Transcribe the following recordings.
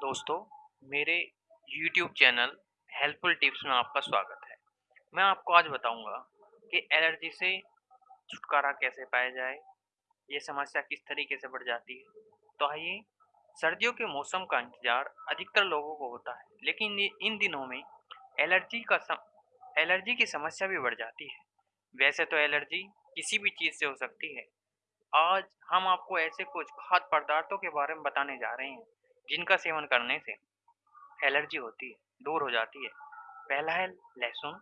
दोस्तों मेरे YouTube channel helpful tips में आपका स्वागत है। मैं आपको आज बताऊँगा कि एलर्जी से छुटकारा कैसे पाया जाए ये समस्या किस तरीके से बढ़ जाती है। तो आइए सर्दियों के मौसम का इंतज़ार अधिकतर लोगों को होता है लेकिन इन दिनों में एलर्जी का सम, एलर्जी की समस्या भी बढ़ जाती है। वैसे तो एलर्जी किसी भी चीज़ से हो सकती है। आज हम आपको ऐसे कुछ खाद्य पदार्थों के बारे में बताने जा रहे हैं जिनका सेवन करने से एलर्जी होती है, दूर हो जाती है। पहला है लहसुन।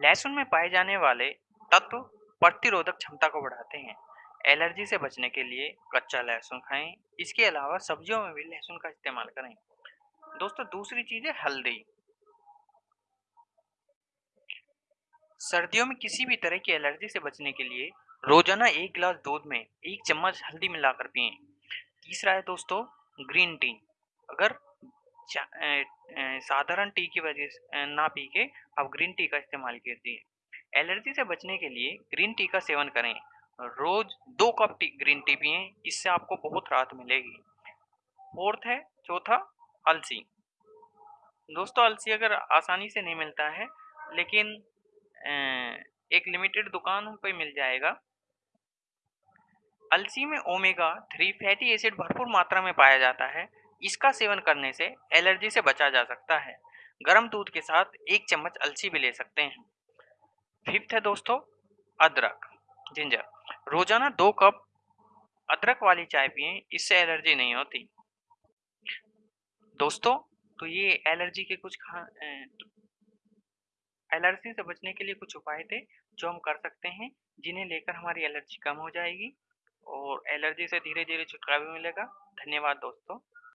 लहसुन में पाए जाने वाले तत्व प्रतिरोधक क्षमता को बढ़ाते हैं। एलर्जी से बचने के लिए कच्चा लहसुन खाएँ। इसके अलावा सब्जियों में भी लहसुन का इस्तेमाल करें। दोस्तों, दूसरी चीज़ है हल्दी। सर्दियों में किसी भी तरह की एलर्जी से बचने के लिए रोज़ाना एक गिलास दूध में एक चम्मच हल्दी मिलाकर पिए। तीसरा है दोस्तों ग्रीन टी। अगर साधारण टी की वजह से ना पी के आप ग्रीन टी का इस्तेमाल कीजिए। एलर्जी से बचने के लिए ग्रीन टी का सेवन करें। रोज दो कप टी, ग्रीन टी पिए, इससे आपको बहुत राहत मिलेगी। फोर्थ है, चौथा, अलसी। दोस्तों, अलसी अगर आसानी से नहीं मिलता है, लेकिन एक लिमिटेड दुकान पे मिल जाएगा। अलसी में ओमेगा थ्री फैटी एसिड भरपूर मात्रा में पाया जाता है। इसका सेवन करने से एलर्जी से बचा जा सकता है। गर्म दूध के साथ एक चम्मच अलसी भी ले सकते हैं। फिफ्थ है दोस्तों, अदरक, जिंजर। रोज़ाना दो कप अदरक वाली चाय पिए, इससे एलर्जी नहीं होती। दोस्तों तो ये एलर्जी के कुछ खा एलर्जी से बचने के लिए कुछ उपाय थे जो हम कर सकते हैं, जिन्हें लेकर हमारी एलर्जी कम हो जाएगी। और एलर्जी से धीरे धीरे छुटकारा भी मिलेगा। धन्यवाद दोस्तों।